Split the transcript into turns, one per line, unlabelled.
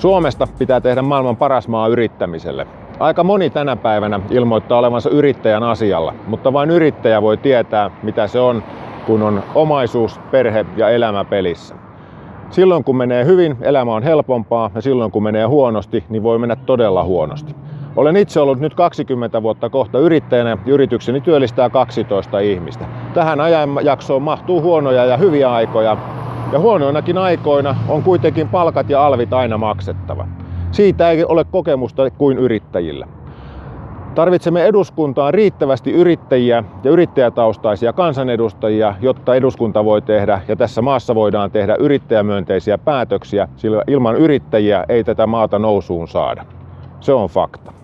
Suomesta pitää tehdä maailman paras maa yrittämiselle. Aika moni tänä päivänä ilmoittaa olevansa yrittäjän asialla, mutta vain yrittäjä voi tietää, mitä se on, kun on omaisuus, perhe ja elämä pelissä. Silloin kun menee hyvin, elämä on helpompaa ja silloin kun menee huonosti, niin voi mennä todella huonosti. Olen itse ollut nyt 20 vuotta kohta yrittäjänä ja yritykseni työllistää 12 ihmistä. Tähän ajanjaksoon mahtuu huonoja ja hyviä aikoja, ja huonoinakin aikoina on kuitenkin palkat ja alvit aina maksettava. Siitä ei ole kokemusta kuin yrittäjillä. Tarvitsemme eduskuntaan riittävästi yrittäjiä ja yrittäjätaustaisia kansanedustajia, jotta eduskunta voi tehdä ja tässä maassa voidaan tehdä yrittäjämyönteisiä päätöksiä, sillä ilman yrittäjiä ei tätä maata nousuun saada. Se on fakta.